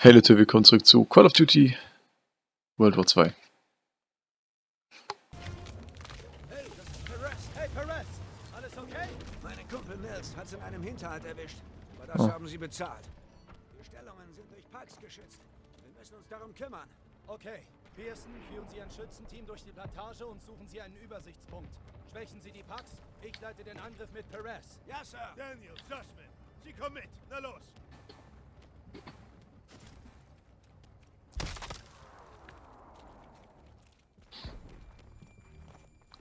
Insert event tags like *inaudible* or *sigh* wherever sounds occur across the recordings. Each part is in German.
Hey Leute, willkommen zurück zu Call of Duty World War 2. Hey, das ist Perez. Hey, Perez. Alles okay? Mein Kumpel Mills hat's in einem Hinterhalt erwischt. Aber das Oh. haben sie bezahlt. Die Stellungen sind durch Parks geschützt. Wir müssen uns darum kümmern. Okay, Pearson, führen Sie ein Schützenteam durch die Plantage und suchen Sie einen Übersichtspunkt. Schwächen Sie die Packs, ich leite den Angriff mit Perez. Ja, Sir. Daniel, Sussman, Sie kommen mit. Na los.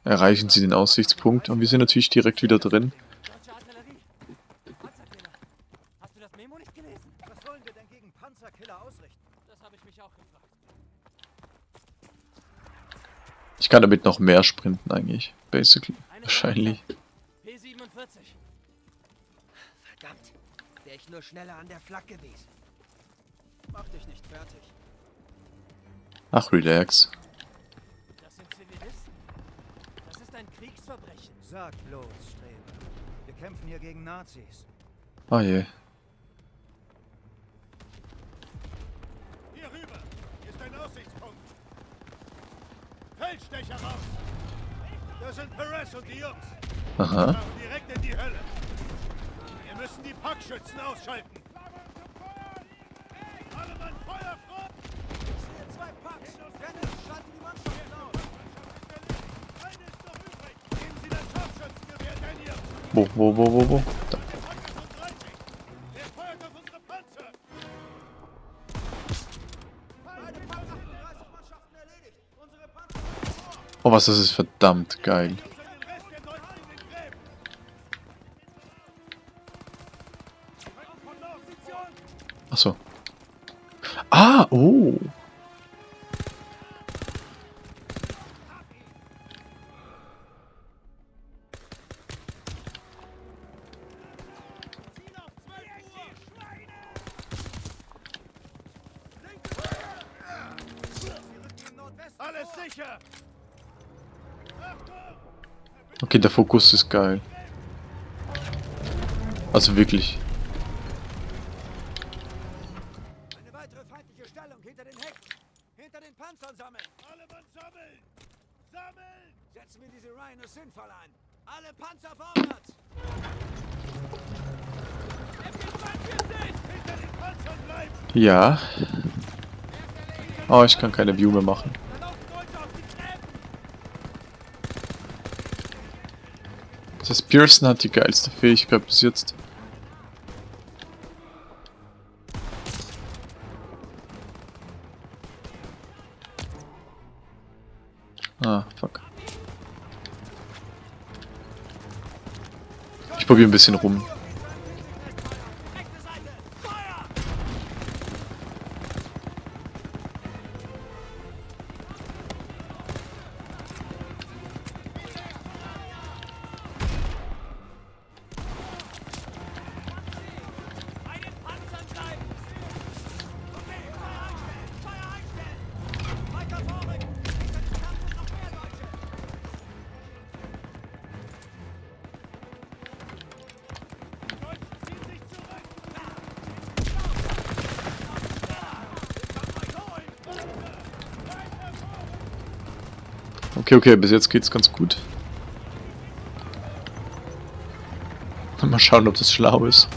Erreichen Sie den Aussichtspunkt und wir sind natürlich direkt wieder drin. Ich kann damit noch mehr sprinten eigentlich, basically. Wahrscheinlich. P47. Verdammt. Wäre ich nur schneller an der Flak gewesen. Mach dich nicht fertig. Ach, relax. Kriegsverbrechen. Sag bloß, Streber. Wir kämpfen hier gegen Nazis. Ah je. Hier rüber. Hier ist ein Aussichtspunkt. Feldstecher raus. Das sind Perez und die Jungs. Aha. Fahren direkt in die Hölle. Wir müssen die Packschützen ausschalten. Alle Mann, Feuer frei! Ich sehe zwei Parks. Dennis, schalte die Mannschaften aus. Eine ist noch übrig. Nehmen Sie das Scharfschützengewehr, Daniel. Wo, wo, wo, wo, wo? Da. Pack 35. Wer feuert auf unsere Panzer? Beide Park 38 Mannschaften erledigt. Unsere Panzer sind vor. Oh, was, das ist verdammt geil. Für den Rest Okay, der Fokus ist geil. Also wirklich. Eine weitere feindliche Stellung hinter den Hecken. Hinter den Panzern sammeln. Alle Mann sammeln! Sammeln! Setzen wir diese Rhinos sinnvoll ein. Alle Panzer vorwärts. Ja. Oh, ich kann keine View mehr machen. Da laufen Deutsche auf die Gräben! Das Pearson hat die geilste Fähigkeit bis jetzt. Ah, fuck. Ich probiere ein bisschen rum. Okay, bis jetzt geht's ganz gut. Mal schauen, ob das schlau ist.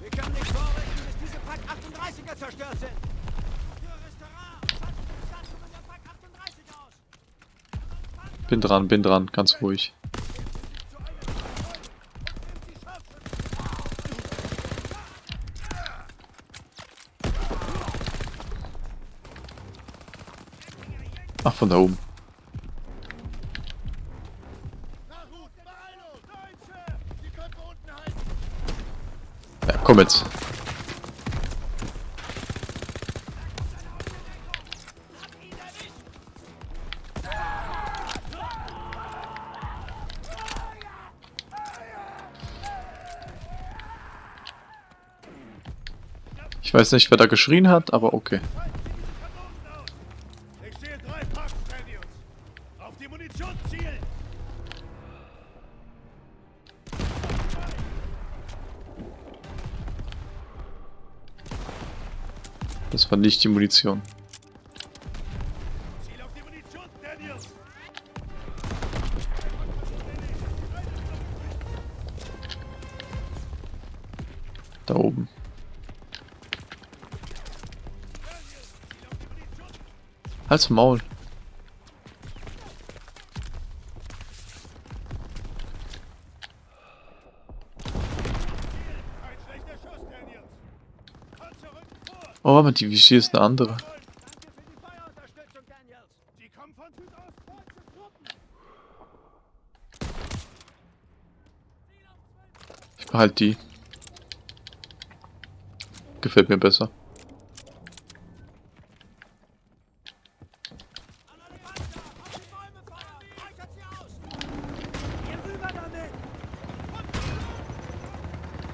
Wir können nicht vorrücken, bis diese Pack 38er zerstört sind. Für Restaurant. Schaltet die Besatzungen der Pack 38 aus. Bin dran, bin dran, ganz ruhig. Ach, von da oben. Nachruf! Beeilung! Deutsche! Die Köpfe unten halten! Ja, komm jetzt. Ich weiß nicht, wer da geschrien hat, aber okay. War nicht die Munition. Da oben. Halt's Maul. Ein schlechter Schuss, Daniels! Panzer rücken vor! Oh, aber die Vichy ist eine andere. Ich behalte die. Gefällt mir besser.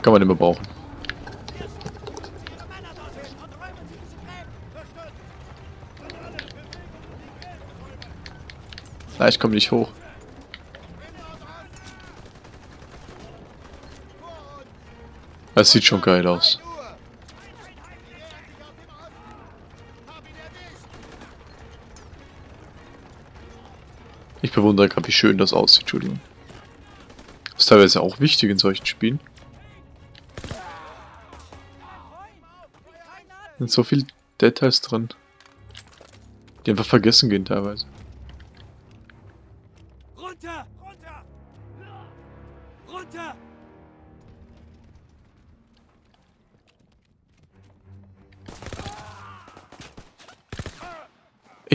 Kann man immer brauchen. Pearson, schicken Sie Ihre Männer dorthin und räumen Sie diese Gräben. Verstanden! An alle, Bewegung und die Gräben räumen! Ah, ich komme nicht hoch. Das sieht schon geil aus. Ich bewundere gerade, wie schön das aussieht, Entschuldigung. Das ist teilweise auch wichtig in solchen Spielen. sind so viele Details drin. Die einfach vergessen gehen teilweise.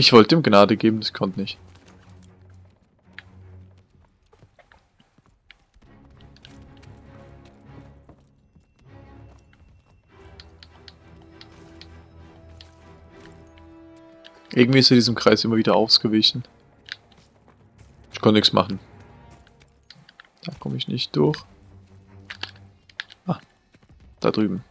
Ich wollte ihm Gnade geben, das konnte nicht. Irgendwie ist er diesem Kreis immer wieder ausgewichen. Ich konnte nichts machen. Da komme ich nicht durch. Ah, da drüben.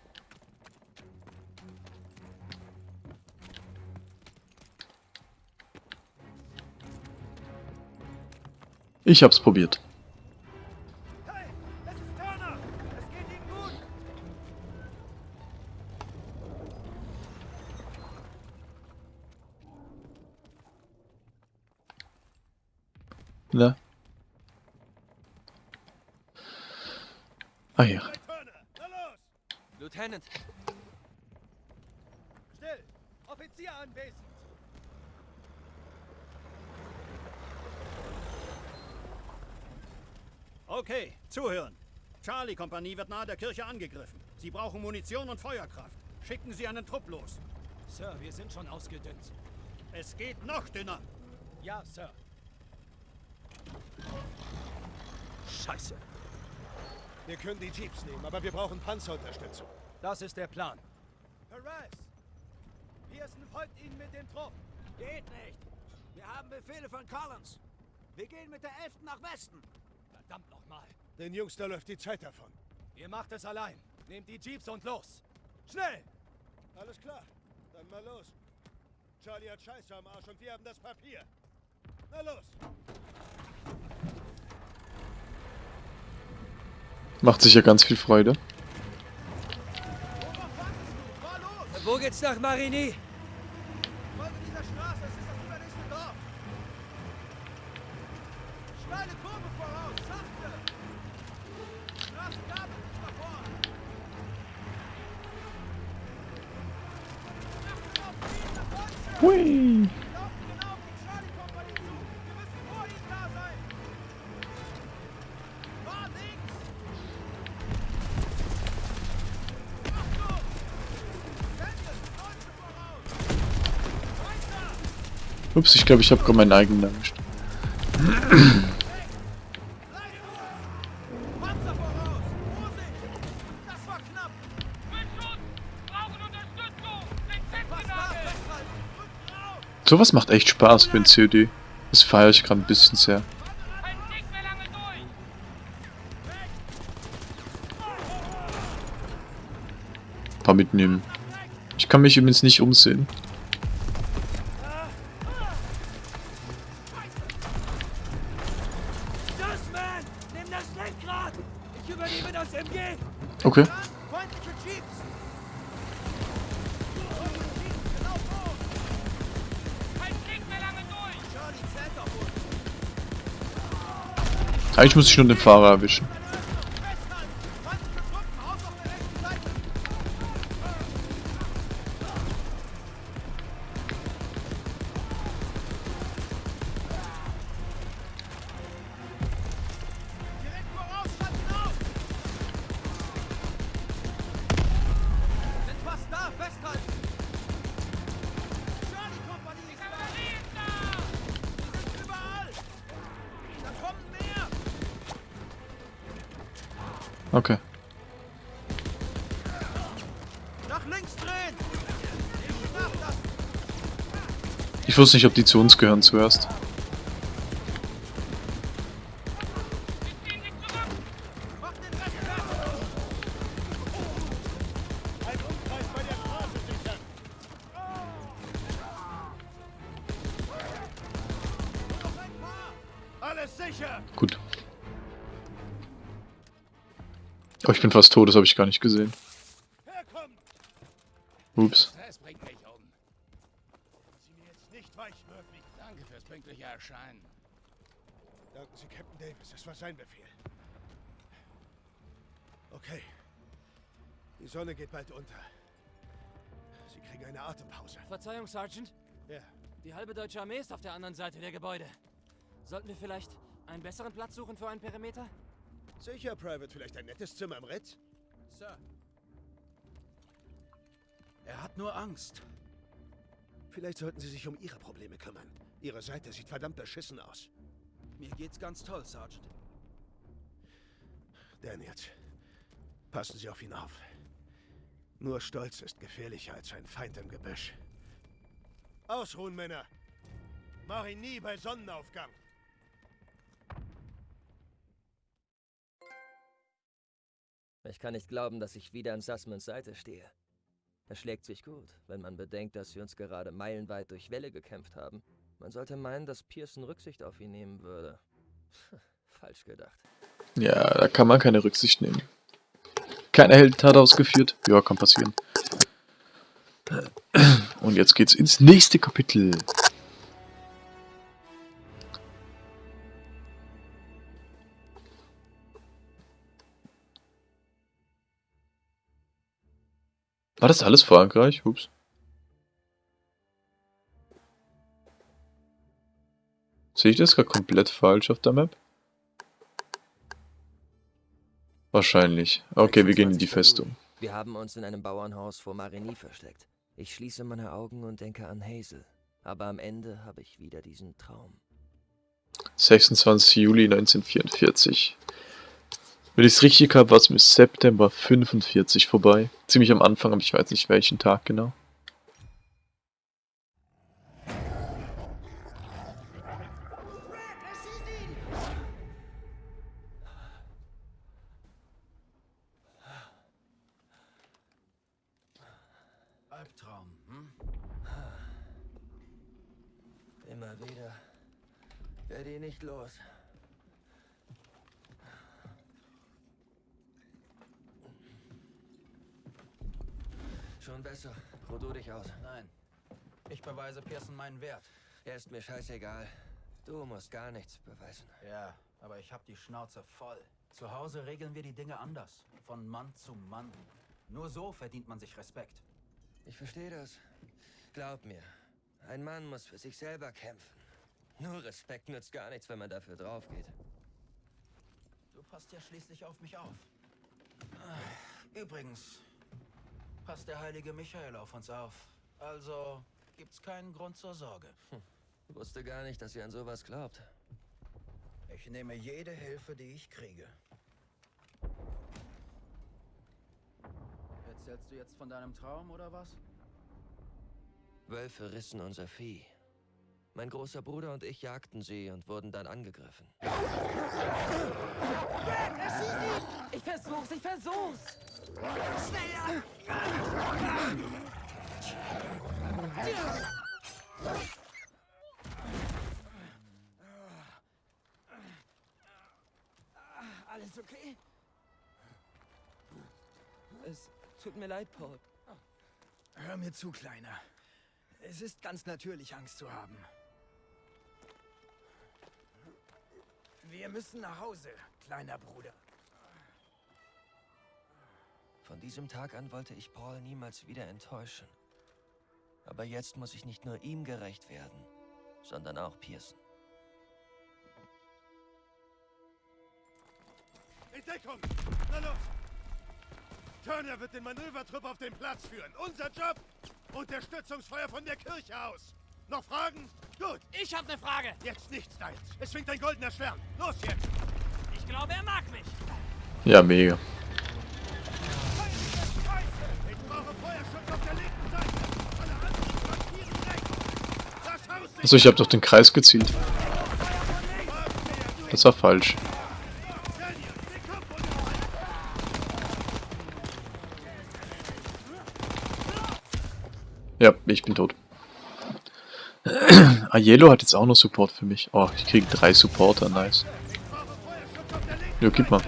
Ich hab's probiert. Ne? Ah ja. Na! Lieutenant, Still! Offizier anwesend! Okay, zuhören. Charlie-Kompanie wird nahe der Kirche angegriffen. Sie brauchen Munition und Feuerkraft. Schicken Sie einen Trupp los. Sir, wir sind schon ausgedünnt. Es geht noch dünner. Ja, Sir. Scheiße. Wir können die Jeeps nehmen, aber wir brauchen Panzerunterstützung. Das ist der Plan. Perez! Pearson folgt Ihnen mit dem Trupp. Geht nicht. Wir haben Befehle von Collins. Wir gehen mit der 11. nach Westen. Verdammt nochmal. Den Jungs, da läuft die Zeit davon. Ihr macht es allein. Nehmt die Jeeps und los. Schnell! Alles klar. Dann mal los. Charlie hat Scheiße am Arsch und wir haben das Papier. Na los! Macht sicher ganz viel Freude. Wo geht's nach Marigny? Weiter! Ups, ich glaube, ich habe gerade meinen eigenen erwischt. Sowas macht echt Spaß für ein COD. Das feiere ich gerade ein bisschen sehr. Ein paar mitnehmen. Ich kann mich übrigens nicht umsehen. Dustman, Eigentlich muss ich nur den Fahrer erwischen. Wusste nicht, ob die zu uns gehören zuerst. Gut. Oh, ich bin fast tot, das habe ich gar nicht gesehen. Herkommen! Ups. Das bringt mich um. Sie mir jetzt nicht weich, Murphy. Danke fürs pünktliche Erscheinen. Danken Sie Captain Davis, das war sein Befehl. Okay. Die Sonne geht bald unter. Sie kriegen eine Atempause. Verzeihung, Sergeant. Ja, Die halbe deutsche Armee ist auf der anderen Seite der Gebäude. Sollten wir vielleicht einen besseren Platz suchen für einen Perimeter? sicher, Private. Vielleicht ein nettes Zimmer im Ritz? Sir. Er hat nur Angst. Vielleicht sollten Sie sich um Ihre Probleme kümmern. Ihre Seite sieht verdammt beschissen aus. Mir geht's ganz toll, Sergeant. Daniels, passen Sie auf ihn auf. Nur Stolz ist gefährlicher als ein Feind im Gebüsch. Ausruhen, Männer! Mach ihn nie bei Sonnenaufgang! Ich kann nicht glauben, dass ich wieder an Sussmans Seite stehe. Es schlägt sich gut, wenn man bedenkt, dass wir uns gerade meilenweit durch Wälle gekämpft haben. Man sollte meinen, dass Pearson Rücksicht auf ihn nehmen würde. *laughs* Falsch gedacht. Ja, da kann man keine Rücksicht nehmen. Keine Heldentat ausgeführt. Ja, kann passieren. Und jetzt geht's ins nächste Kapitel. War das alles Frankreich? Ups. Sehe ich das gerade komplett falsch auf der Map? Wahrscheinlich. Okay, wir gehen in die 26 Festung. Wir haben uns in einem Bauernhaus vor Marigny versteckt. Ich schließe meine Augen und denke an Hazel. Aber am Ende habe ich wieder diesen Traum. 26. Juli 1944. Wenn ich es richtig habe, war es bis September 45 vorbei. Ziemlich am Anfang, aber ich weiß nicht welchen Tag genau. Albtraum, hm? Immer wieder. Werde ihn nicht los. Schon besser. Ruh du dich aus. Nein. Ich beweise Pearson meinen Wert. Er ist mir scheißegal. Du musst gar nichts beweisen. Ja, aber ich hab die Schnauze voll. Zu Hause regeln wir die Dinge anders. Von Mann zu Mann. Nur so verdient man sich Respekt. Ich verstehe das. Glaub mir, ein Mann muss für sich selber kämpfen. Nur Respekt nützt gar nichts, wenn man dafür draufgeht. Du passt ja schließlich auf mich auf. Übrigens, passt der heilige Michael auf uns auf. Also gibt's keinen Grund zur Sorge. Wusste gar nicht, dass ihr an sowas glaubt. Ich nehme jede Hilfe, die ich kriege. Erzählst du jetzt von deinem Traum oder was? Wölfe rissen unser Vieh. Mein großer Bruder und ich jagten sie und wurden dann angegriffen. Ich versuch's, ich versuch's! Alles okay? Es tut mir leid, Paul. Hör mir zu, Kleiner. Es ist ganz natürlich, Angst zu haben. Wir müssen nach Hause, kleiner Bruder. Von diesem Tag an wollte ich Paul niemals wieder enttäuschen. Aber jetzt muss ich nicht nur ihm gerecht werden, sondern auch Pearson. In Deckung! Na los! Turner wird den Manövertrupp auf den Platz führen. Unser Job? Unterstützungsfeuer von der Kirche aus. Noch Fragen? Gut, Ich habe eine Frage. jetzt nichts deins. Es schwingt ein goldener Stern. Los jetzt! Ich glaube, er mag mich. Ja, mega. Ich brauche Feuerschutz auf der linken Seite. Alle anderen flankieren rechts. Das Haus Achso, ich habe doch den Kreis gezielt. Das war falsch. Daniel, den Kopf unterhalten. Ja, ich bin tot. *clears throat* Aiello hat jetzt auch noch Support für mich. Oh, ich kriege drei Supporter, nice. Jo, gib mal.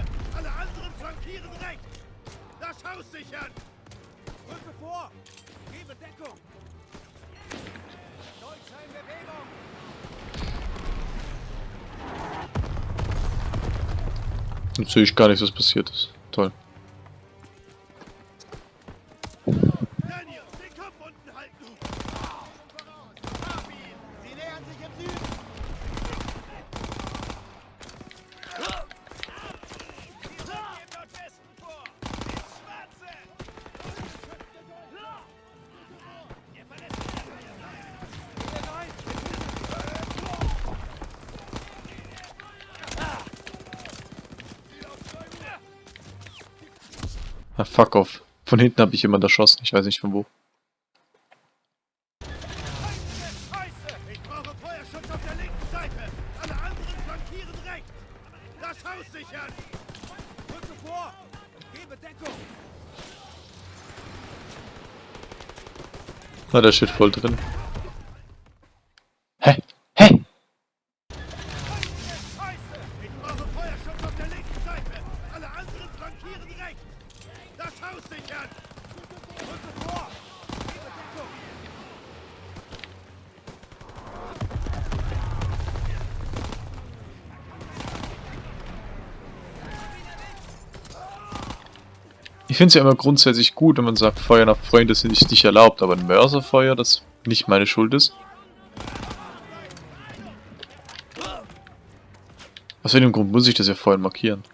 Jetzt sehe ich gar nichts, was passiert ist. Toll. Fuck off. Von hinten habe ich jemand erschossen. Ich weiß nicht von wo. Feuerschutz auf der linken Seite. Alle anderen flankieren rechts. Das Haus sichern. Rücke vor! Gebe Deckung! Na, da steht voll drin. Hä? Hä? Scheiße! Ich brauche Feuerschutz auf der linken Seite. Alle anderen flankieren rechts. Das Haus sichern. Rücke vor! Gebe Deckung! Ich finde es ja immer grundsätzlich gut, wenn man sagt, Feuer nach Freunde sind nicht, nicht erlaubt, aber ein Mörserfeuer, das nicht meine Schuld ist. Aus welchem Grund muss ich das ja vorher markieren?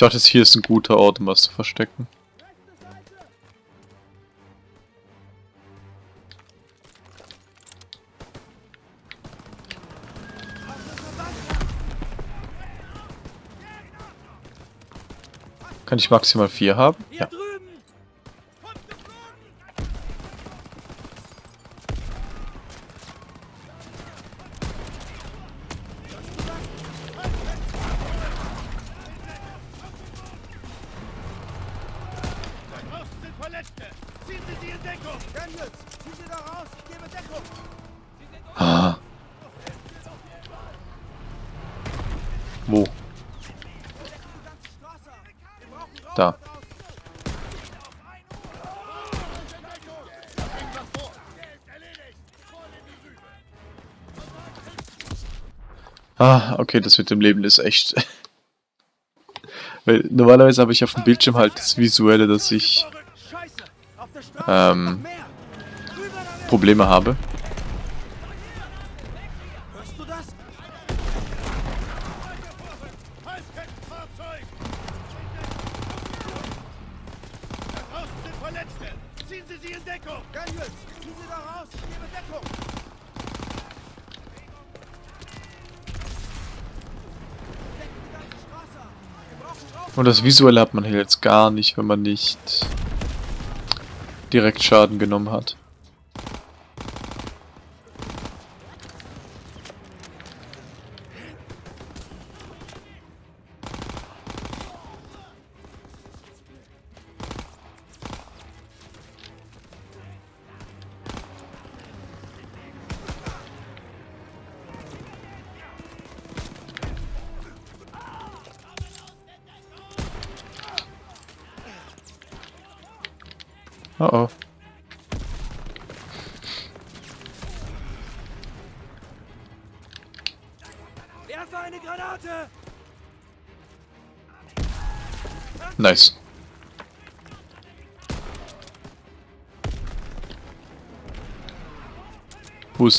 Dachte, hier ist ein guter Ort, um was zu verstecken. Kann ich maximal vier haben? Ja. Ah, okay, das mit dem Leben ist echt. Weil normalerweise habe ich auf dem Bildschirm halt das Visuelle, dass ich Ähm! Probleme habe. Und das Visuelle hat man hier jetzt gar nicht, wenn man nicht direkt Schaden genommen hat.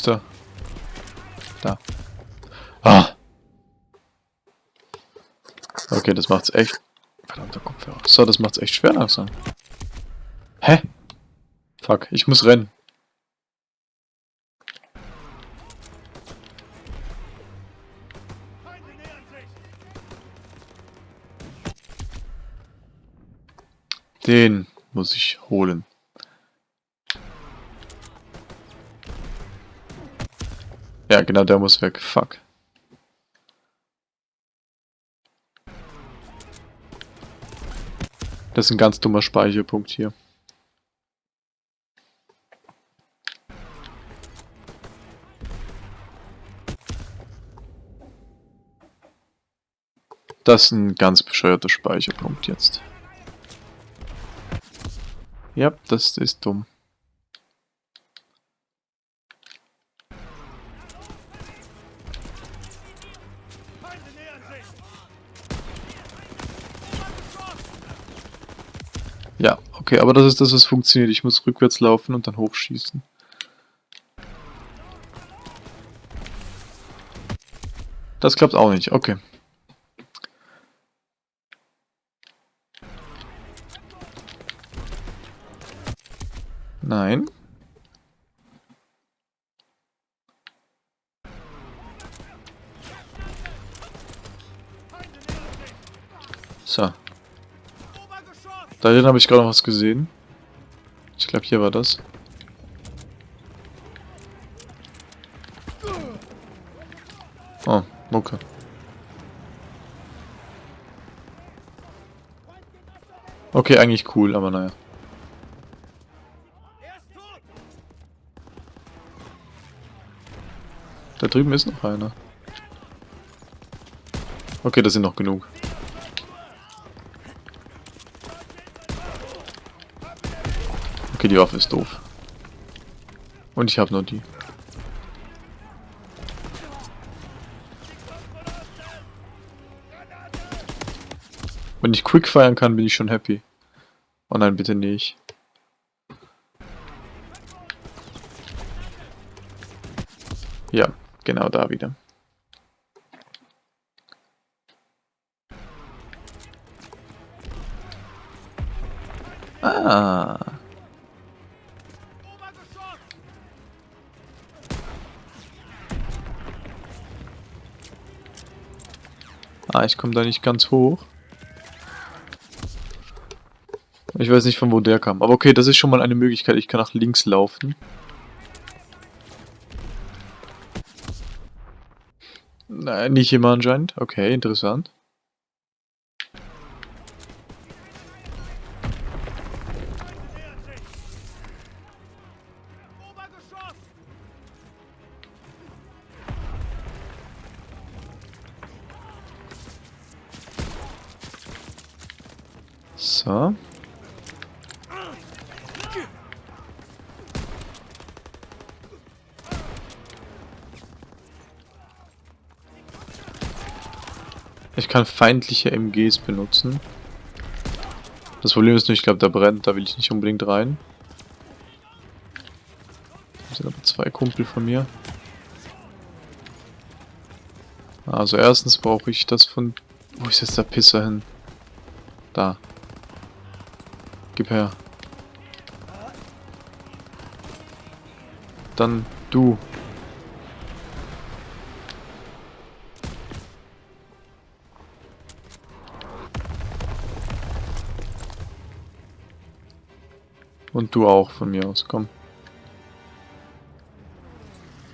Der? Da. Ah. Okay, das macht's echt. Verdammter Kopfhörer. So, das macht's echt schwer langsam. Hä? Fuck, ich muss rennen. Den muss ich holen. Ja, genau, der muss weg. Fuck. Das ist ein ganz dummer Speicherpunkt hier. Das ist ein ganz bescheuerter Speicherpunkt jetzt. Ja, das ist dumm. Okay, aber das ist das, was funktioniert. Ich muss rückwärts laufen und dann hochschießen. Das klappt auch nicht, okay. Obergeschoss! Da drin habe ich gerade noch was gesehen. Ich glaube, hier war das. Oh, okay. Okay, eigentlich cool, aber naja. Da drüben ist noch einer. Okay, das sind noch genug. Okay, die Waffe ist doof. Und ich habe nur die. Wenn ich quick feiern kann, bin ich schon happy. Oh nein, bitte nicht. Ja, genau da wieder. Ah. Ah, ich komme da nicht ganz hoch. Ich weiß nicht, von wo der kam. Aber okay, das ist schon mal eine Möglichkeit. Ich kann nach links laufen. Nein, nicht immer anscheinend. Okay, interessant. Kann feindliche MGs benutzen. Das Problem ist nur, ich glaube, da brennt. Da will ich nicht unbedingt rein. Das sind aber zwei Kumpel von mir. Also erstens brauche ich das von... Wo ist jetzt der Pisser hin? Da. Gib her. Dann du. Und du auch von mir aus, komm.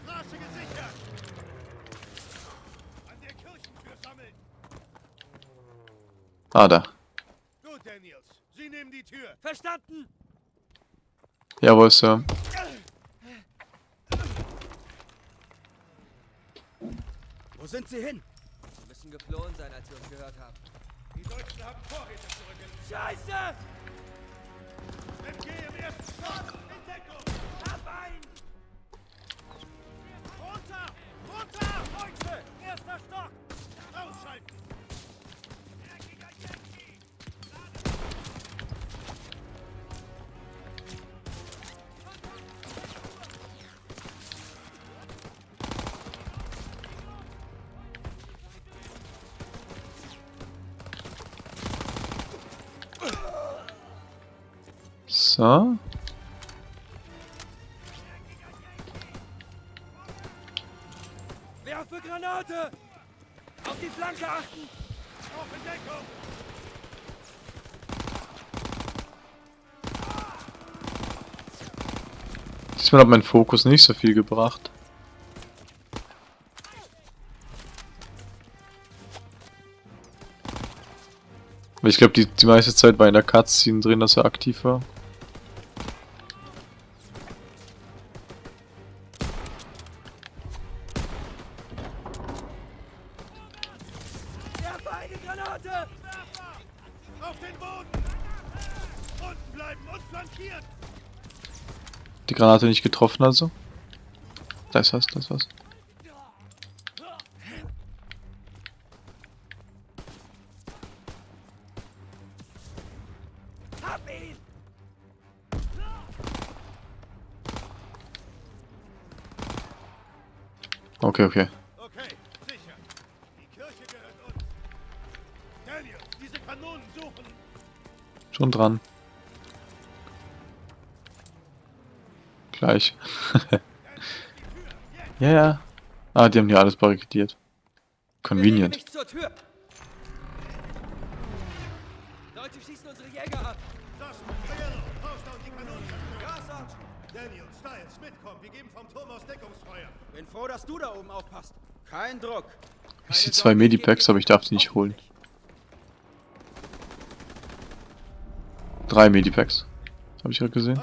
Straße gesichert! An der Kirchentür sammeln! Ah, da. Gut, Daniels. Sie nehmen die Tür. Verstanden! Jawohl, Sir. Wo sind sie hin? Sie müssen geflohen sein, als wir uns gehört haben. Die Deutschen haben Vorräte zurückgelassen. Scheiße! Runter! Runter! Deutsche! Erster Stock! Ausschalten! So. Werfe Granate! Auf die Flanke achten! Auf in Deckung! Diesmal hat mein Fokus nicht so viel gebracht. Ich glaube, die, die meiste Zeit war in der Cutscene drin, dass er aktiv war. Granate nicht getroffen also. Da ist was, da ist was. Okay, okay. Okay, sicher. Die Kirche gehört uns. Daniel, diese Kanonen suchen! Schon dran. Gleich. *laughs* ja, ja. Ah, die haben hier alles barrikadiert. Convenient. Bin froh, dass du da oben aufpasst. Kein Druck. Ich sehe zwei Medipacks, aber ich darf die nicht holen. Drei Medipacks. Habe ich gerade gesehen.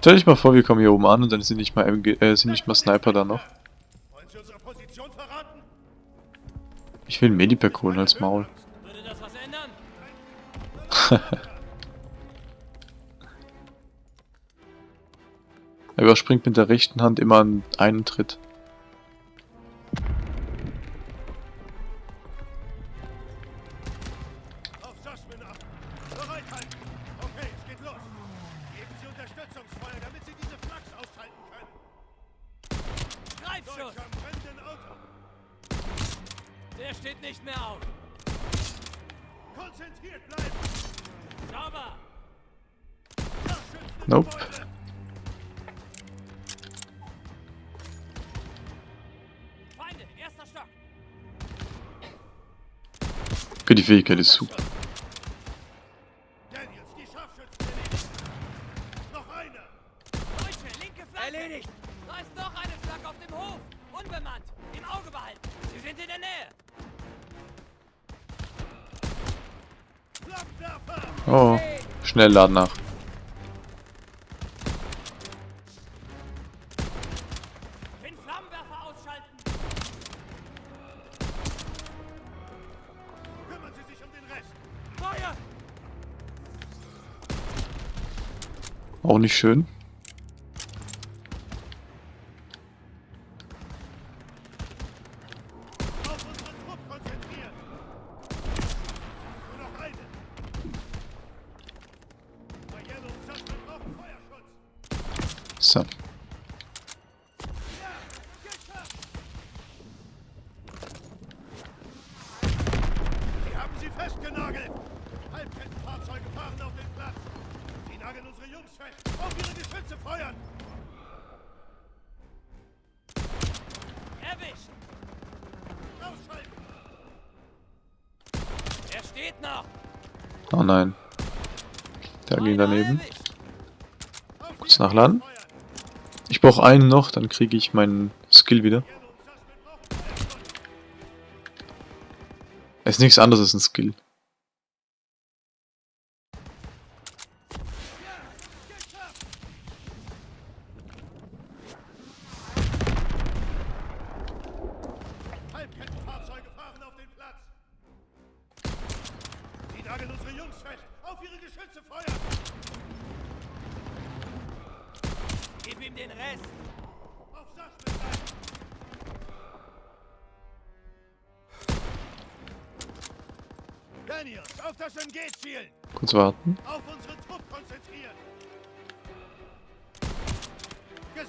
Stell dich mal vor, wir kommen hier oben an und dann sind nicht mal, MG, äh, sind nicht mal Sniper da noch. Ich will einen Medipack holen als Maul. *laughs* Er überspringt mit der rechten Hand immer einen Tritt. Nähe! Flammenwerfer! Oh, schnell laden nach. Auch nicht schön. Brauche einen noch, dann kriege ich meinen Skill wieder. Es ist nichts anderes als ein Skill.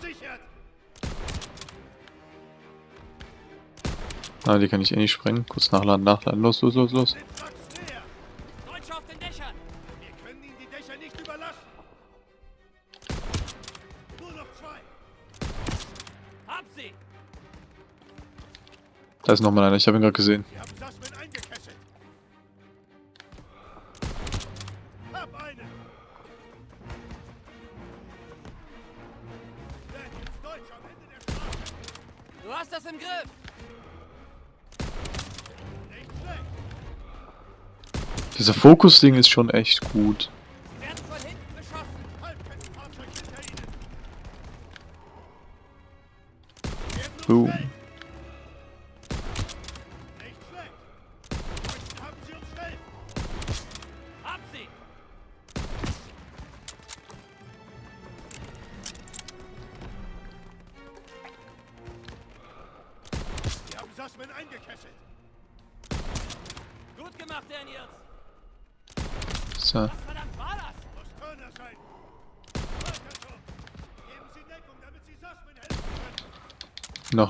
Gesichert! Ah, die kann ich eh nicht sprengen. Kurz nachladen, nachladen. Los, los, los, los. Da ist nochmal einer. Ich habe ihn gerade gesehen. Sie Dieser Fokus-Ding ist schon echt gut.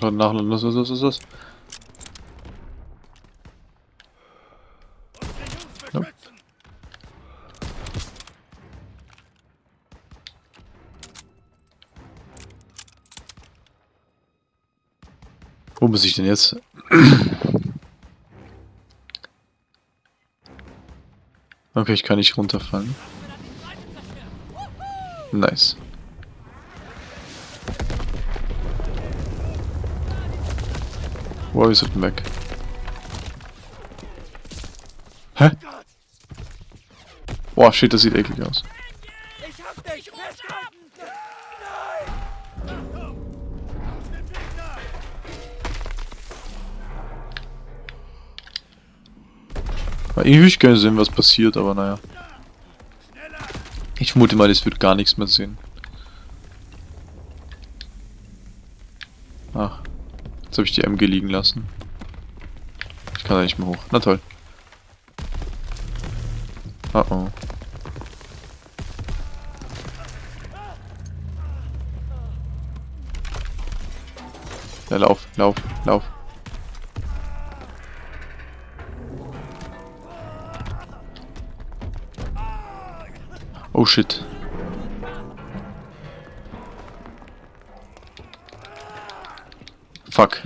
Nachladen, nachladen. Los, los, los, los, los. Wo muss ich denn jetzt? Okay, ich kann nicht runterfallen. Nice. Wo ist es weg? Hä? Boah, shit, das sieht eklig aus. Ich hab dich Weg da! Aber irgendwie würde ich gerne sehen, was passiert, aber naja. Ich vermute mal, es wird gar nichts mehr sehen. Ach. Jetzt habe ich die MG liegen lassen. Ich kann da nicht mehr hoch. Na toll. Oh oh. Ja, lauf, lauf, lauf. Oh shit. Fuck.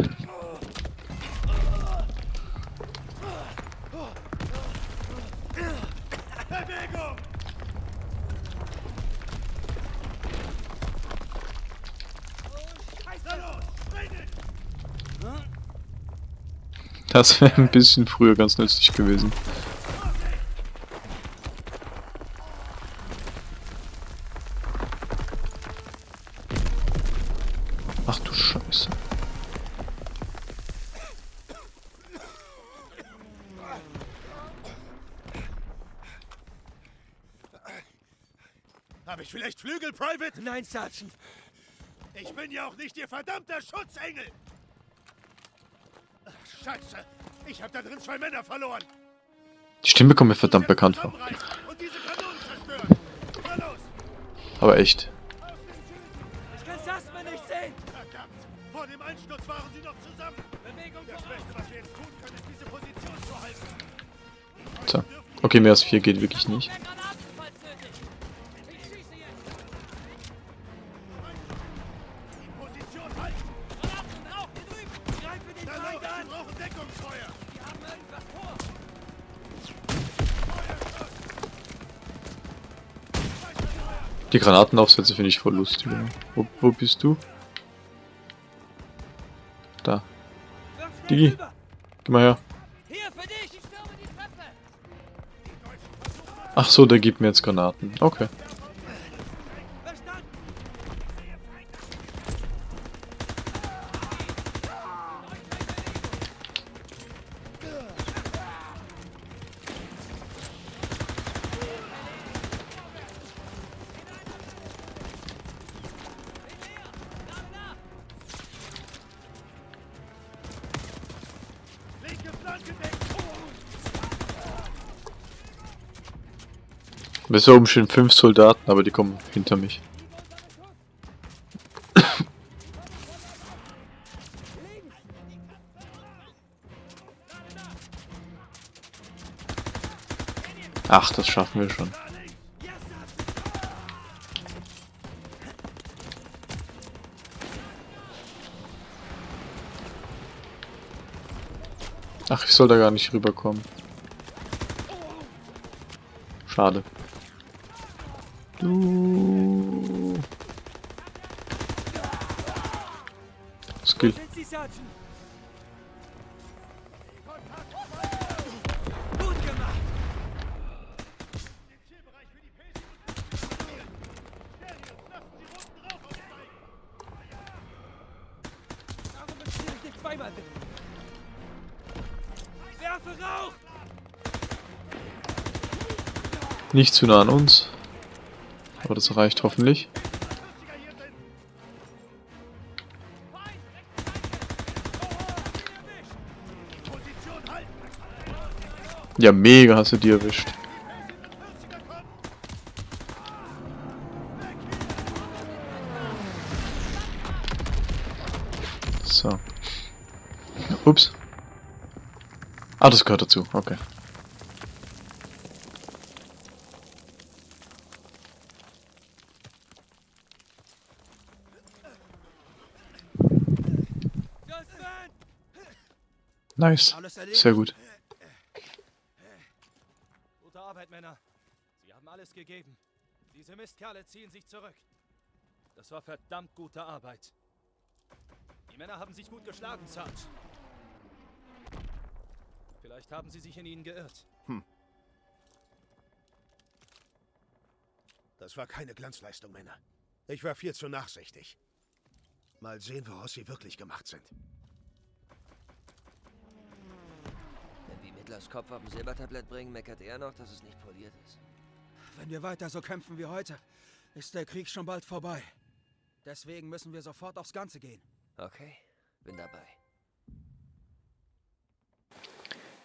Das wäre ein bisschen früher ganz nützlich gewesen. Ach du Scheiße. Habe ich vielleicht Flügel, Private? Nein, Sergeant. Ich bin ja auch nicht Ihr verdammter Schutzengel! Ach, Scheiße! Ich habe da drin zwei Männer verloren! Die Stimme kommt mir verdammt bekannt vor. Aber echt. Ich kann Sussman nicht sehen. Verdammt! Vor dem Einsturz waren sie noch zusammen! Bewegung Das. Beste, was wir jetzt tun können, ist diese Position zu halten! So. Okay, mehr als vier geht wirklich nicht. Die Granatenaufsätze finde ich voll lustig. Wo, wo bist du? Da. Digi. Geh mal her. Ach so, der gibt mir jetzt Granaten. Okay. Bis oben stehen fünf Soldaten, aber die kommen hinter mich. Ach, das schaffen wir schon. Ach, ich soll da gar nicht rüberkommen. Schade. Du. Skill. Nicht zu nah an uns. Aber das reicht hoffentlich. Ja, mega hast du die erwischt. So. Ups. Ah, das gehört dazu. Okay. Just man! Nice. Alles erledigt? Sehr gut. Gute Arbeit, Männer. Sie haben alles gegeben. Diese Mistkerle ziehen sich zurück. Das war verdammt gute Arbeit. Die Männer haben sich gut geschlagen, Sarge. Vielleicht haben sie sich in ihnen geirrt. Das war keine Glanzleistung, Männer. Ich war viel zu nachsichtig. Mal sehen, woraus sie wirklich gemacht sind. Wenn wir Mittlers Kopf auf dem Silbertablett bringen, meckert er noch, dass es nicht poliert ist. Wenn wir weiter so kämpfen wie heute, ist der Krieg schon bald vorbei. Deswegen müssen wir sofort aufs Ganze gehen. Okay, bin dabei.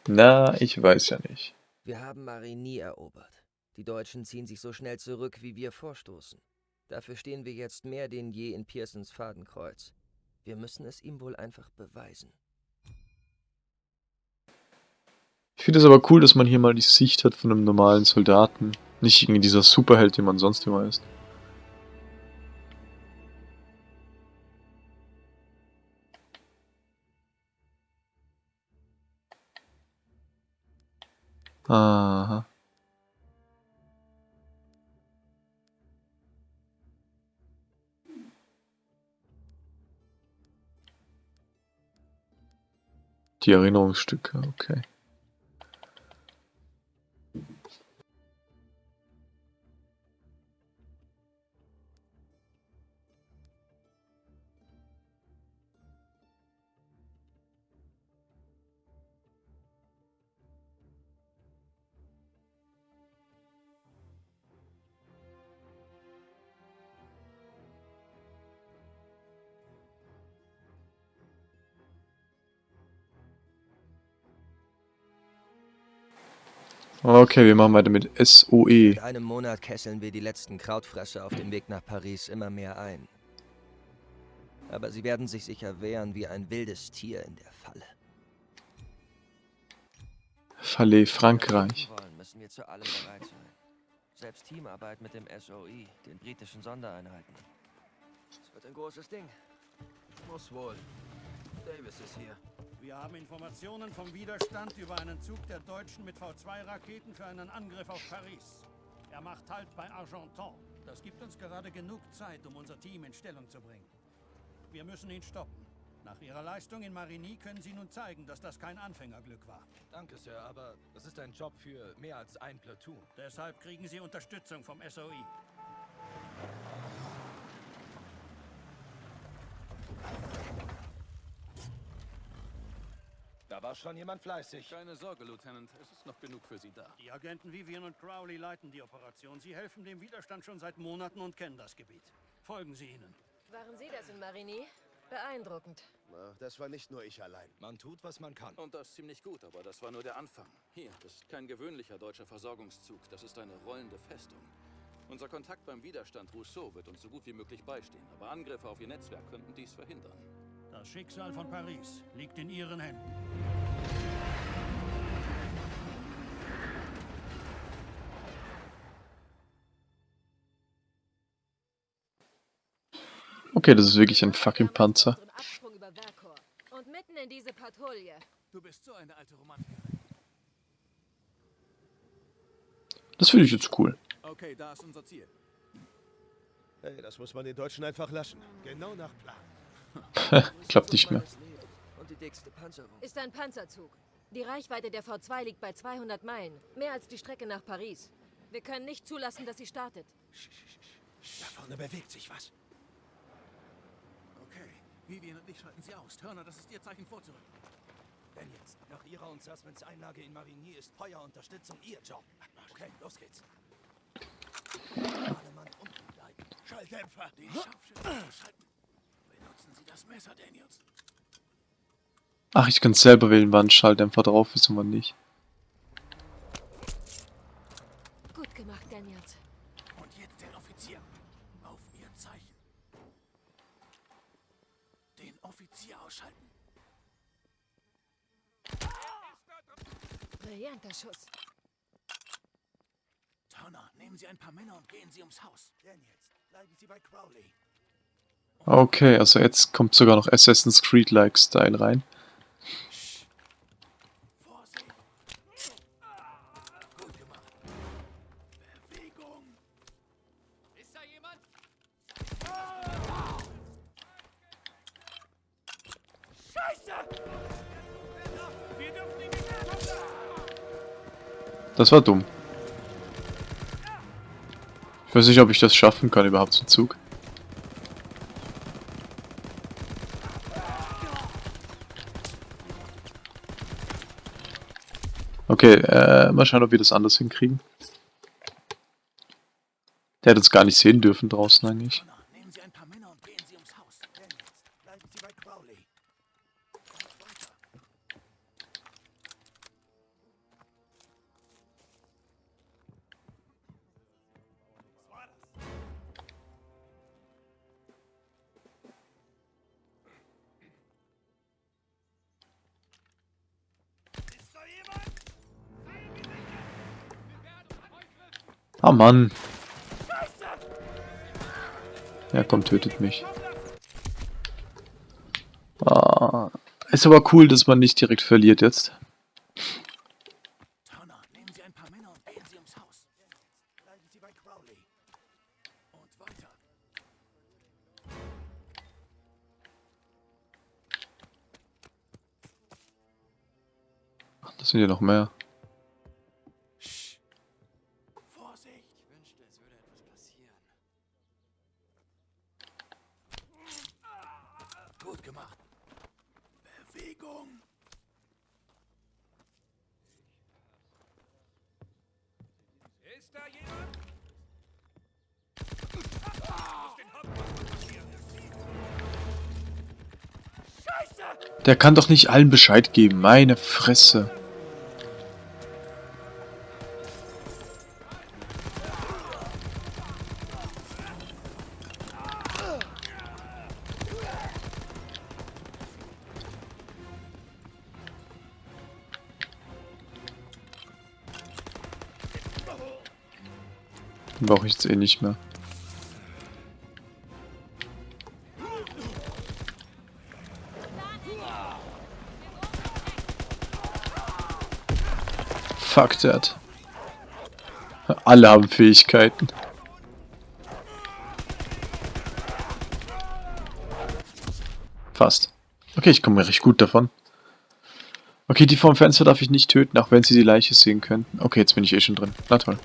Na, ich weiß ja nicht. Wir haben Marigny erobert. Die Deutschen ziehen sich so schnell zurück, wie wir vorstoßen. Dafür stehen wir jetzt mehr denn je in Pearsons Fadenkreuz. Wir müssen es ihm wohl einfach beweisen. Ich finde es aber cool, dass man hier mal die Sicht hat von einem normalen Soldaten. Nicht irgendwie dieser Superheld, den man sonst immer ist. Aha. Die Erinnerungsstücke, okay. Okay, wir machen weiter mit SOE. In einem Monat kesseln wir die letzten Krautfresser auf dem Weg nach Paris immer mehr ein. Aber sie werden sich sicher wehren wie ein wildes Tier in der Falle. Falle Frankreich. Müssen wir zu allem bereit sein. Selbst Teamarbeit mit dem SOE, den britischen Sondereinheiten. Es wird ein großes Ding. Muss wohl. Davis ist hier. Wir haben Informationen vom Widerstand über einen Zug der Deutschen mit V2-Raketen für einen Angriff auf Paris. Er macht Halt bei Argenton. Das gibt uns gerade genug Zeit, um unser Team in Stellung zu bringen. Wir müssen ihn stoppen. Nach Ihrer Leistung in Marigny können Sie nun zeigen, dass das kein Anfängerglück war. Danke, Sir, aber das ist ein Job für mehr als ein Platoon. Deshalb kriegen Sie Unterstützung vom SOE. Da war schon jemand fleißig. Keine Sorge, Lieutenant. Es ist noch genug für Sie da. Die Agenten Vivian und Crowley leiten die Operation. Sie helfen dem Widerstand schon seit Monaten und kennen das Gebiet. Folgen Sie ihnen. Waren Sie das in Marigny? Beeindruckend. Na, das war nicht nur ich allein. Man tut, was man kann. Und das ziemlich gut, aber das war nur der Anfang. Hier, das ist kein gewöhnlicher deutscher Versorgungszug. Das ist eine rollende Festung. Unser Kontakt beim Widerstand Rousseau wird uns so gut wie möglich beistehen. Aber Angriffe auf ihr Netzwerk könnten dies verhindern. Das Schicksal von Paris liegt in Ihren Händen. Okay, das ist wirklich ein fucking Panzer. Unseren Absprung über Verkor. Und mitten in diese Patrouille. Du bist so eine alte Romantikerin. Das finde ich jetzt cool. Okay, da ist unser Ziel. Hey, das muss man den Deutschen einfach lassen. Genau nach Plan. *laughs* Klappt nicht mehr. Ist ein Panzerzug. Die Reichweite der V2 liegt bei 200 Meilen. Mehr als die Strecke nach Paris. Wir können nicht zulassen, dass sie startet. Da vorne bewegt sich was. Okay, Vivian und ich schalten sie aus. Turner, das ist ihr Zeichen vorzurücken. Daniels, nach ihrer und Sussmans Einlage in Marigny ist Feuerunterstützung ihr Job. Okay, los geht's. Schalldämpfer. Die Scharfschützen ausschalten. Benutzen Sie das Messer, Daniels. Ach, ich kann selber wählen, wann Schalldämpfer drauf ist und wann nicht. Gut gemacht, Daniels. Und jetzt den Offizier. Auf Ihr Zeichen. Den Offizier ausschalten. Brillanter Schuss. Turner, nehmen Sie ein paar Männer und gehen Sie ums Haus. Daniels, bleiben Sie bei Crowley. Okay, also jetzt kommt sogar noch Assassin's Creed-like Style rein. Das war dumm. Ich weiß nicht, ob ich das schaffen kann, überhaupt zum Zug. Okay, äh, mal schauen, ob wir das anders hinkriegen. Der hätte uns gar nicht sehen dürfen draußen eigentlich. Mann. Ja, komm, tötet mich. Ah, ist aber cool, dass man nicht direkt verliert jetzt. Das sind ja noch mehr. Der kann doch nicht allen Bescheid geben. Meine Fresse. Brauche ich jetzt eh nicht mehr. Fuck that. Alle haben Fähigkeiten. Fast. Okay, ich komme recht gut davon. Okay, die vom Fenster darf ich nicht töten, auch wenn sie die Leiche sehen könnten. Okay, jetzt bin ich eh schon drin. Na toll.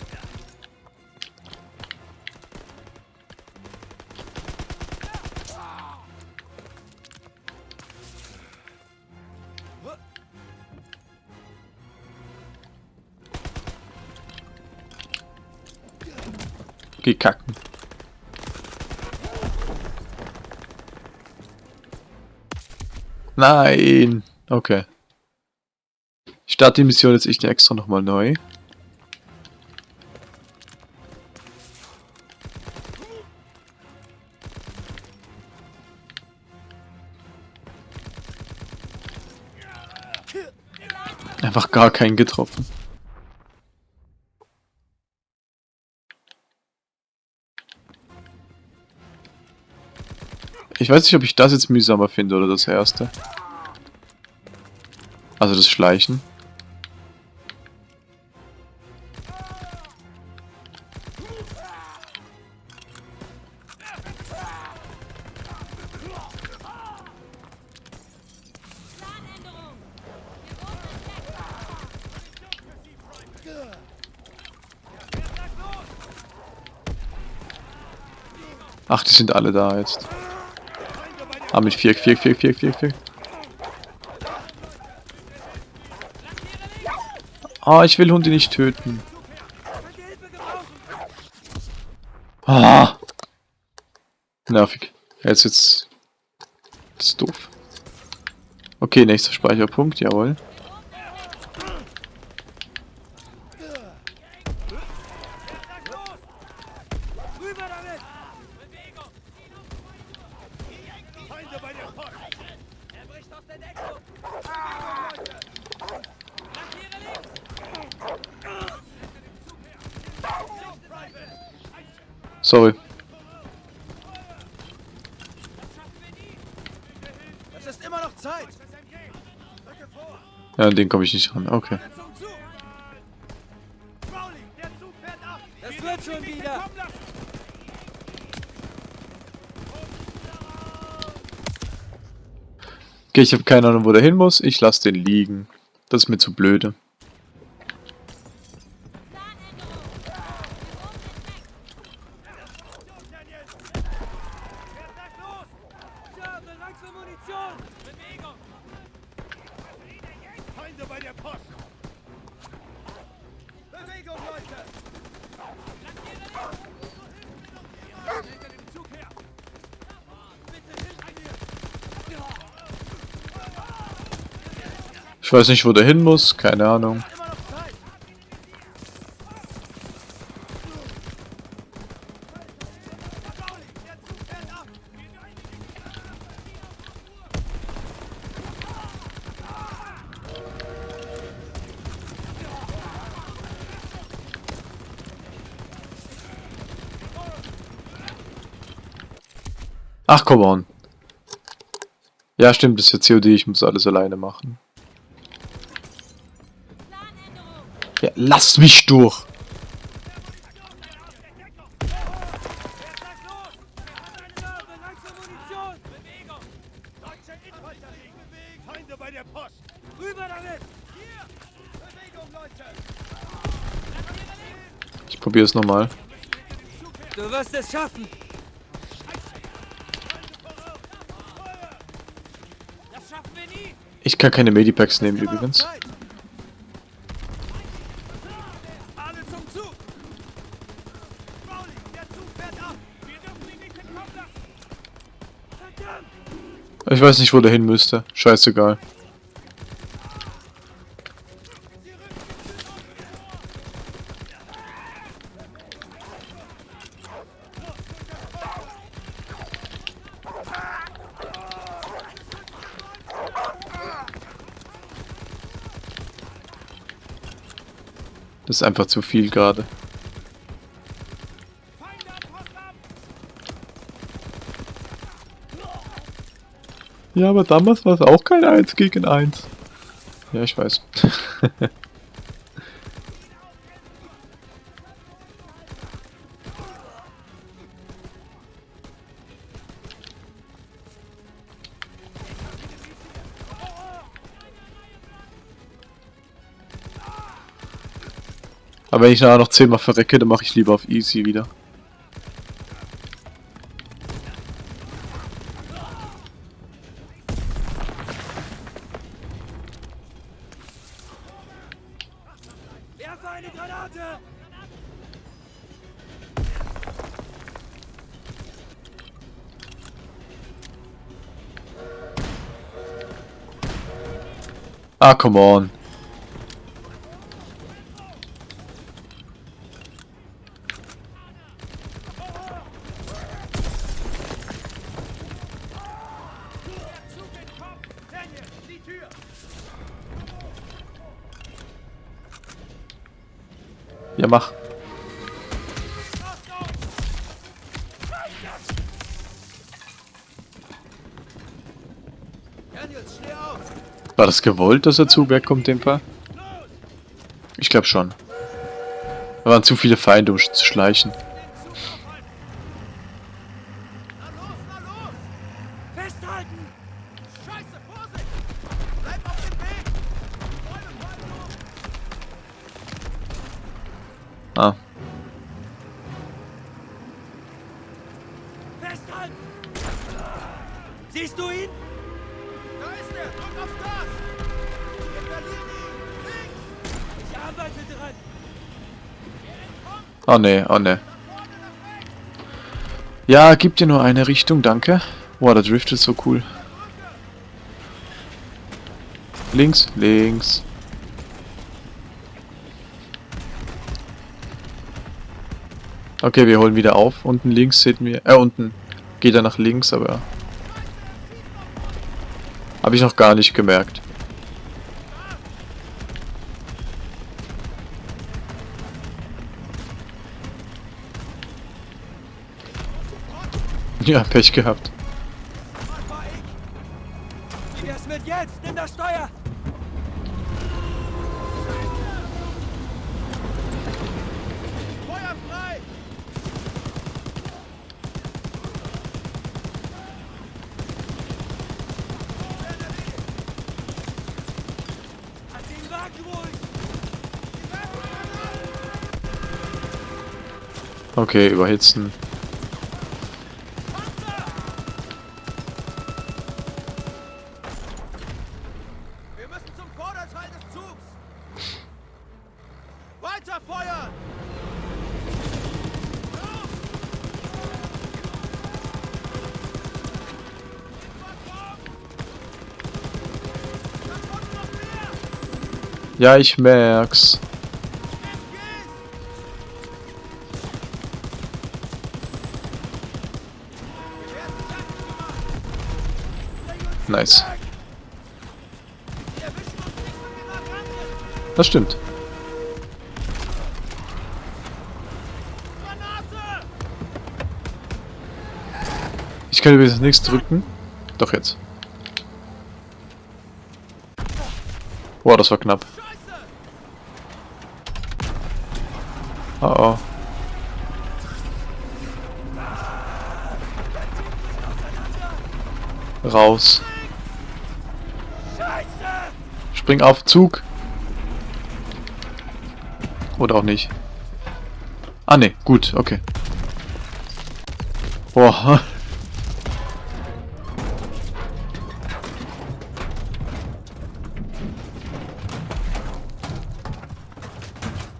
Geh kacken. Nein! Okay. Ich starte die Mission jetzt echt extra nochmal neu. Einfach gar keinen getroffen. Ich weiß nicht, ob ich das jetzt mühsamer finde oder das erste. Also das Schleichen. Ach, die sind alle da jetzt. Ah, mit vier, vier, vier, vier, vier, vier. Ah, ich will Hunde nicht töten. Ah! Nervig. Jetzt jetzt. Das ist doof. Okay, nächster Speicherpunkt, jawohl. An den komme ich nicht ran. Okay. Okay, ich habe keine Ahnung, wo der hin muss. Ich lasse den liegen. Das ist mir zu blöde. Ich weiß nicht, wo der hin muss. Keine Ahnung. Ach, come on. Ja, stimmt, das ist ja COD. Ich muss alles alleine machen. Hier! Bewegung, Leute! Ich probiere es nochmal. Du wirst es schaffen! Ich kann keine Medipacks nehmen übrigens. Zeit! Ich weiß nicht, wo der hin müsste. Scheißegal. Das ist einfach zu viel gerade. Ja, aber damals war es auch kein 1 gegen 1. Ja, ich weiß. *laughs* Aber wenn ich nachher noch 10 mal verrecke, dann mache ich lieber auf easy wieder. Ah, come on. Ja, mach. War das gewollt, dass er zu Berg kommt, dem Fall? Ich glaube schon. Da waren zu viele Feinde, um zu schleichen. Oh ne, oh ne. Ja, gib dir nur eine Richtung, danke. Boah, der Drift ist so cool. Links, links. Okay, wir holen wieder auf. Unten links sehen wir... Äh, unten geht er nach links, aber... Habe ich noch gar nicht gemerkt. *laughs* Ja, Pech gehabt. Wie wär's mit jetzt? Nimm das Steuer! Okay, überhitzen. Ja, ich merk's. Nice. Das stimmt. Ich kann übrigens nichts drücken. Doch jetzt. Boah, das war knapp. Oh oh. Raus. Spring auf Zug. Oder auch nicht. Ah ne, gut, okay. Boah.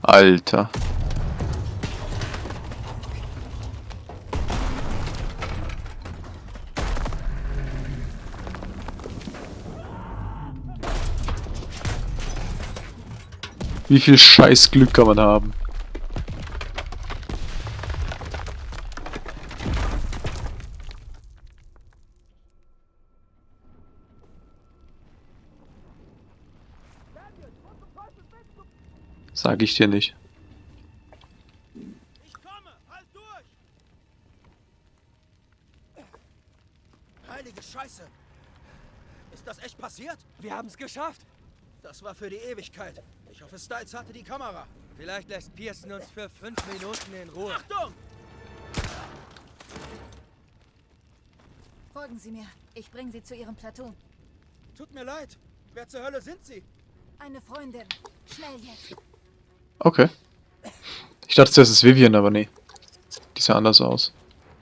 Alter. Wie viel Scheißglück kann man haben? Sag ich dir nicht. Ich komme! Halt durch! Heilige Scheiße! Ist das echt passiert? Wir haben es geschafft! War für die Ewigkeit. Ich hoffe, Styles hatte die Kamera. Vielleicht lässt Pearson uns für fünf Minuten in Ruhe. Achtung! Folgen Sie mir. Ich bringe Sie zu Ihrem Platoon. Tut mir leid. Wer zur Hölle sind Sie? Eine Freundin. Schnell jetzt. Okay. Ich dachte zuerst, es ist Vivian, aber nee. Die sah anders aus.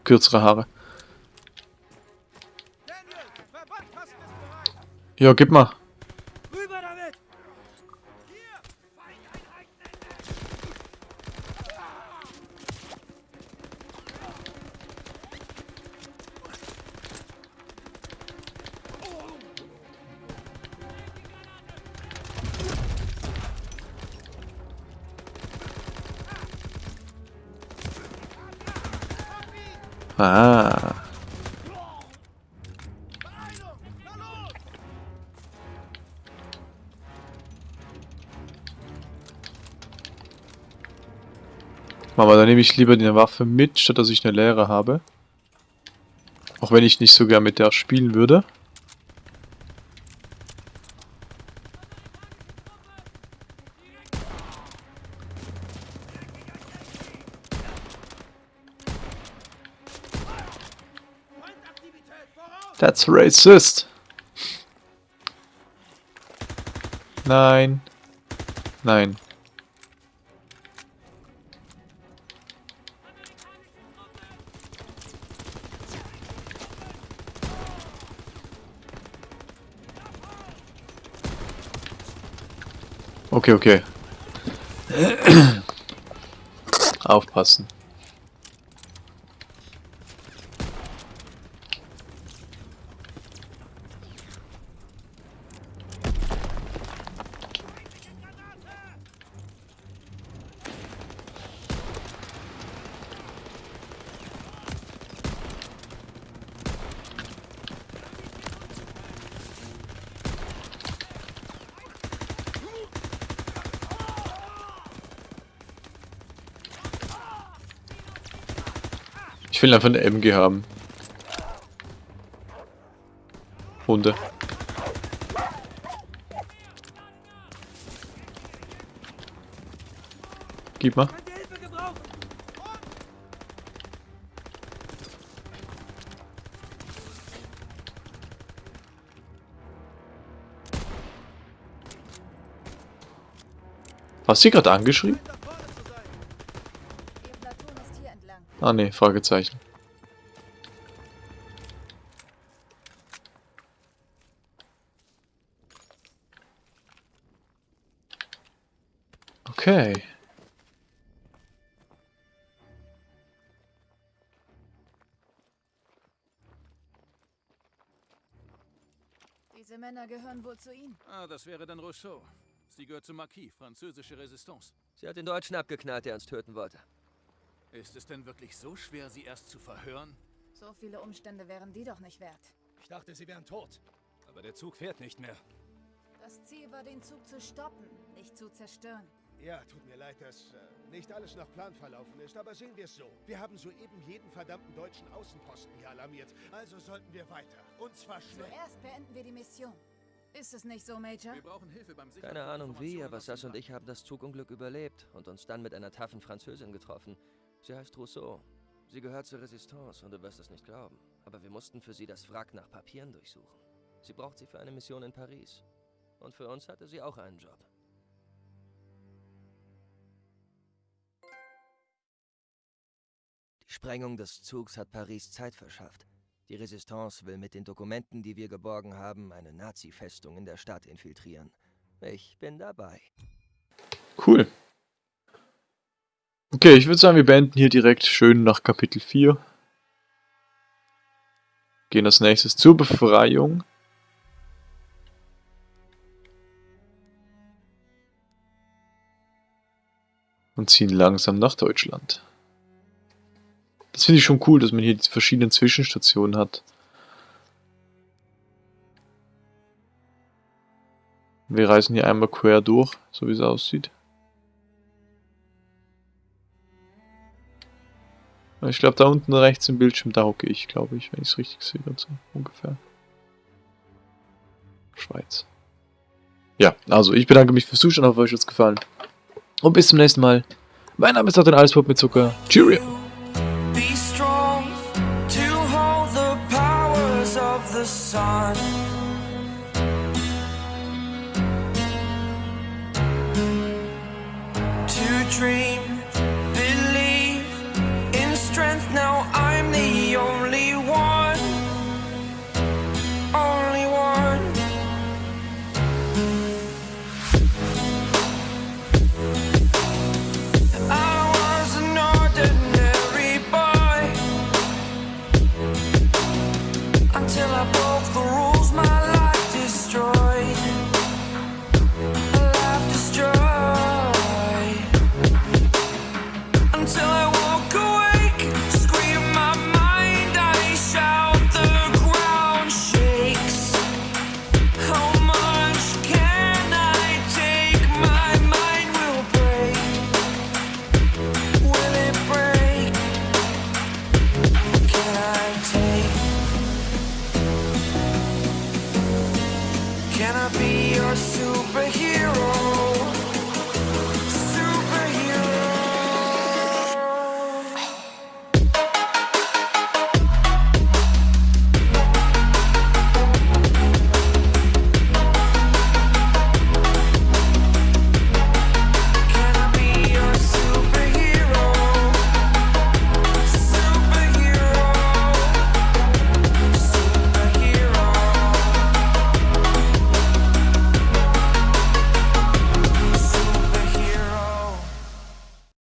Kürzere Haare. Daniel, Verbandkasten ist bereit. Ja, gib mal. Aber dann nehme ich lieber die Waffe mit, statt dass ich eine leere habe. Auch wenn ich nicht so gern mit der spielen würde. That's racist. Nein. Nein. Okay, okay. *clears throat* Aufpassen. Will einfach eine MG haben. Hunde. Gib mal. Hast du gerade angeschrieben? Ihr Platoon ist hier entlang. Ah ne, Fragezeichen. Okay. Diese Männer gehören wohl zu Ihnen. Ah, das wäre dann Rousseau. Sie gehört zum Marquis, französische Resistance. Sie hat den Deutschen abgeknallt, der uns töten wollte. Ist es denn wirklich so schwer, sie erst zu verhören? So viele Umstände wären die doch nicht wert. Ich dachte, sie wären tot. Aber der Zug fährt nicht mehr. Das Ziel war, den Zug zu stoppen, nicht zu zerstören. Ja, tut mir leid, dass äh, nicht alles nach Plan verlaufen ist, aber sehen wir es so. Wir haben soeben jeden verdammten deutschen Außenposten hier alarmiert. Also sollten wir weiter. Und zwar schnell. Zuerst beenden wir die Mission. Ist es nicht so, Major? Wir brauchen Hilfe beim Sichern Keine Ahnung wie, aber Sass und ich haben das Zugunglück überlebt und uns dann mit einer taffen Französin getroffen. Sie heißt Rousseau. Sie gehört zur Resistance und du wirst es nicht glauben. Aber wir mussten für sie das Wrack nach Papieren durchsuchen. Sie braucht sie für eine Mission in Paris. Und für uns hatte sie auch einen Job. Die Sprengung des Zugs hat Paris Zeit verschafft. Die Resistance will mit den Dokumenten, die wir geborgen haben, eine Nazi-Festung in der Stadt infiltrieren. Ich bin dabei. Cool. Okay, ich würde sagen, wir beenden hier direkt schön nach Kapitel 4. Gehen als nächstes zur Befreiung. Und ziehen langsam nach Deutschland. Das finde ich schon cool, dass man hier die verschiedenen Zwischenstationen hat. Wir reisen hier einmal quer durch, so wie es aussieht. Ich glaube, da unten rechts im Bildschirm, da hocke ich, glaube ich, wenn ich es richtig sehe, so ungefähr. Schweiz. Ja, also ich bedanke mich fürs Zuschauen, hoffe euch hat es gefallen. Und bis zum nächsten Mal. Mein Name ist Martin Alspop mit Zucker. Cheerio!